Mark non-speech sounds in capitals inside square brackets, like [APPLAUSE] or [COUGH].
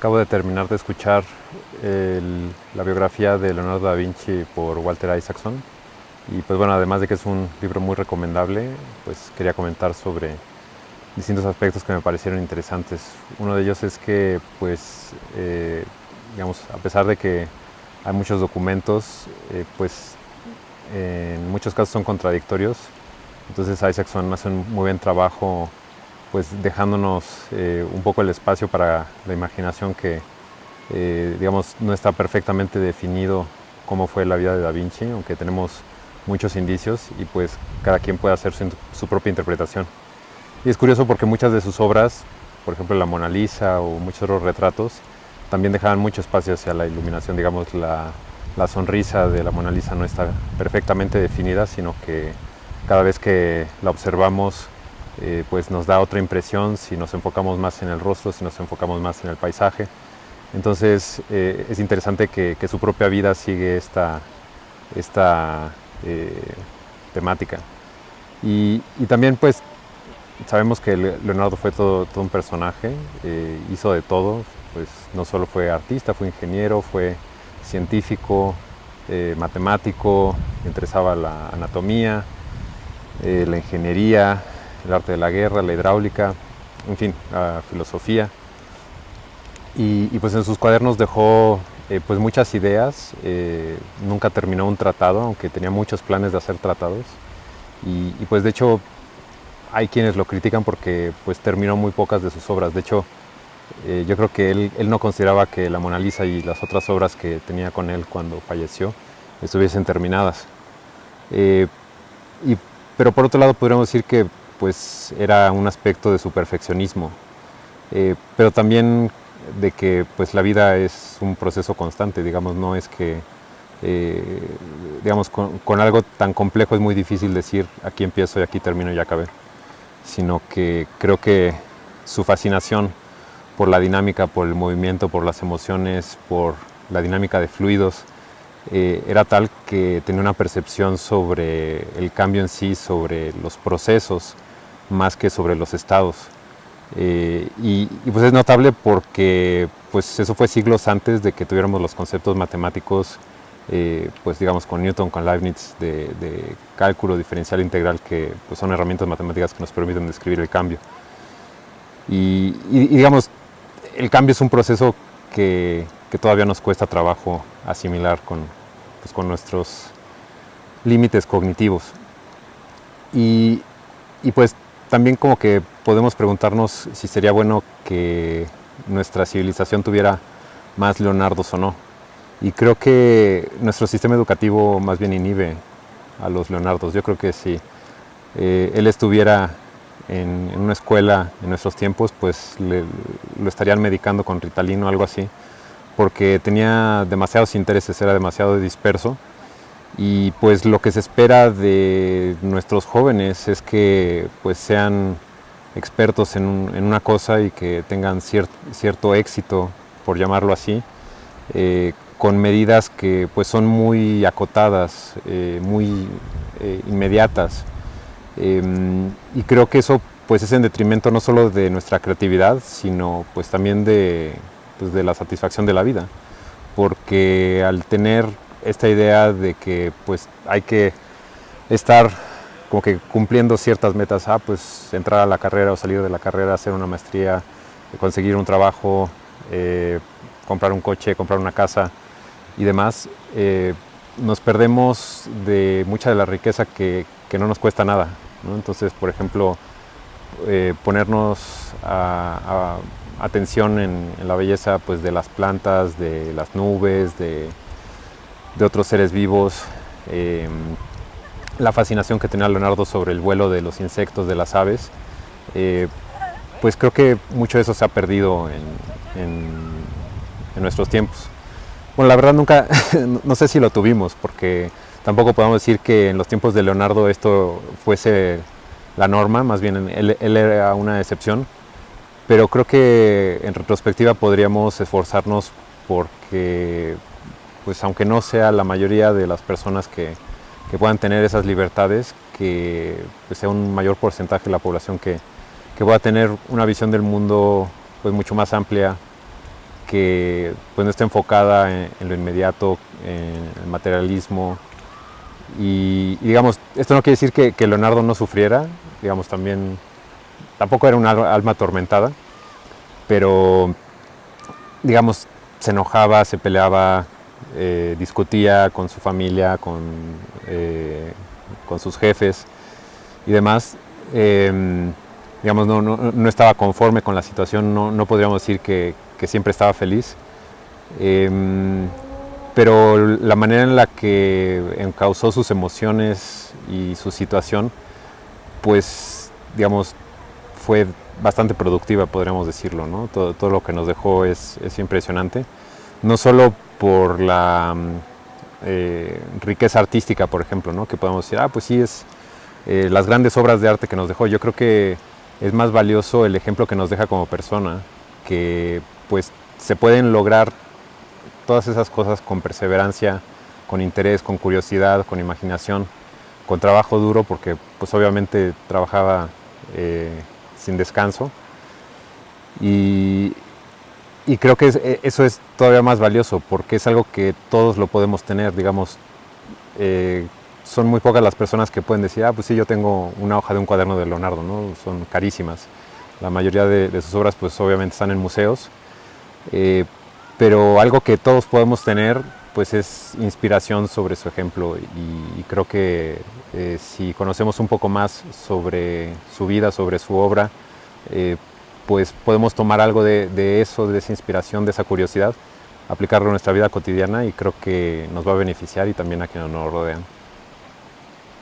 Acabo de terminar de escuchar la biografía de Leonardo da Vinci por Walter Isaacson y pues bueno, además de que es un libro muy recomendable, pues quería comentar sobre distintos aspectos que me parecieron interesantes. Uno de ellos es que pues eh, digamos, a pesar de que hay muchos documentos, eh, pues en muchos casos son contradictorios, entonces Isaacson hace un muy buen trabajo pues dejándonos eh, un poco el espacio para la imaginación que eh, digamos no está perfectamente definido cómo fue la vida de Da Vinci, aunque tenemos muchos indicios y pues cada quien puede hacer su, propia interpretación. Y es curioso porque muchas de sus obras, por ejemplo la Mona Lisa o muchos otros retratos, también dejaban mucho espacio hacia la iluminación, digamos la, la sonrisa de la Mona Lisa no está perfectamente definida, sino que cada vez que la observamos eh, pues nos da otra impresión si nos enfocamos más en el rostro, si nos enfocamos más en el paisaje. Entonces eh, es interesante que, su propia vida sigue esta, esta eh, temática. Y, también pues sabemos que Leonardo fue todo, todo un personaje, hizo de todo, pues no solo fue artista, fue ingeniero, fue científico, matemático, interesaba la anatomía, la ingeniería, el arte de la guerra, la hidráulica, en fin, la filosofía. Y, y pues en sus cuadernos dejó eh, pues muchas ideas, eh, nunca terminó un tratado, aunque tenía muchos planes de hacer tratados. Y, y, pues de hecho hay quienes lo critican porque pues terminó muy pocas de sus obras. De hecho, eh, yo creo que él, él, no consideraba que la Mona Lisa y las otras obras que tenía con él cuando falleció estuviesen terminadas. Eh, y, pero por otro lado podríamos decir que pues era un aspecto de su perfeccionismo, eh, pero también de que pues la vida es un proceso constante, digamos, no es que eh, digamos, con, algo tan complejo es muy difícil decir aquí empiezo y aquí termino y acabé, sino que creo que su fascinación por la dinámica, por el movimiento, por las emociones, por la dinámica de fluidos, eh, era tal que tenía una percepción sobre el cambio en sí, sobre los procesos, más que sobre los estados. Eh, y, y, pues es notable porque pues eso fue siglos antes de que tuviéramos los conceptos matemáticos eh, pues digamos con Newton, con Leibniz, de, de cálculo diferencial integral, que pues son herramientas matemáticas que nos permiten describir el cambio. Y, y, y digamos, el cambio es un proceso que, que, todavía nos cuesta trabajo asimilar con, pues, con nuestros límites cognitivos. Y, y pues también como que podemos preguntarnos si sería bueno que nuestra civilización tuviera más Leonardos o no. Y creo que nuestro sistema educativo más bien inhibe a los Leonardos. Yo creo que si eh, él estuviera en, una escuela en nuestros tiempos, pues le, lo estarían medicando con Ritalino o algo así, porque tenía demasiados intereses, era demasiado disperso. Y pues lo que se espera de nuestros jóvenes es que pues sean expertos en, un, en una cosa y que tengan cier, cierto éxito, por llamarlo así, eh, con medidas que pues son muy acotadas, eh, muy eh, inmediatas. Em, y creo que eso pues es en detrimento no solo de nuestra creatividad, sino pues también de, pues, de la satisfacción de la vida. Porque al tener esta idea de que pues hay que estar como que cumpliendo ciertas metas, ah, pues entrar a la carrera o salir de la carrera, hacer una maestría, conseguir un trabajo, eh, comprar un coche, comprar una casa y demás, eh, nos perdemos de mucha de la riqueza que, que no nos cuesta nada. ¿no? Entonces, por ejemplo, eh, ponernos a, atención en, en, la belleza pues, de las plantas, de las nubes, de, de otros seres vivos, eh, la fascinación que tenía Leonardo sobre el vuelo de los insectos, de las aves, eh, pues creo que mucho de eso se ha perdido en, nuestros tiempos. Bueno, la verdad nunca, [LAUGHS] no sé si lo tuvimos, porque tampoco podemos decir que en los tiempos de Leonardo esto fuese la norma, más bien él era una excepción, pero creo que en retrospectiva podríamos esforzarnos porque, pues aunque no sea la mayoría de las personas que, que puedan tener esas libertades, que pues, sea un mayor porcentaje de la población que, que pueda tener una visión del mundo pues mucho más amplia que pues, no está enfocada en, lo inmediato, en el materialismo. Y, digamos, esto no quiere decir que, que, Leonardo no sufriera, digamos, también, tampoco era una alma atormentada, pero, digamos, se enojaba, se peleaba, eh, discutía con su familia, con, eh, con sus jefes y demás. Eh, digamos, no, no, no, estaba conforme con la situación, no, no podríamos decir que, que, siempre estaba feliz. Em, pero la manera en la que encauzó sus emociones y su situación, pues, digamos, fue bastante productiva, podríamos decirlo, ¿no? Todo, todo lo que nos dejó es, es impresionante. No solo por la mm, eh, riqueza artística, por ejemplo, ¿no? que podemos decir, ah, pues sí, es eh, las grandes obras de arte que nos dejó. Yo creo que es más valioso el ejemplo que nos deja como persona, que pues se pueden lograr todas esas cosas con perseverancia, con interés, con curiosidad, con imaginación, con trabajo duro, porque pues obviamente trabajaba eh, sin descanso. Y, y creo que es, eh, eso es todavía más valioso porque es algo que todos lo podemos tener, digamos, eh, son muy pocas las personas que pueden decir, ah, pues sí, yo tengo una hoja de un cuaderno de Leonardo, ¿no? Son carísimas. La mayoría de, de sus obras, pues obviamente están en museos, eh, pero algo que todos podemos tener, pues es inspiración sobre su ejemplo y, y creo que eh, si conocemos un poco más sobre su vida, sobre su obra, eh, pues podemos tomar algo de, eso, de esa inspiración, de esa curiosidad, aplicarlo en nuestra vida cotidiana y creo que nos va a beneficiar y también a quienes nos rodean.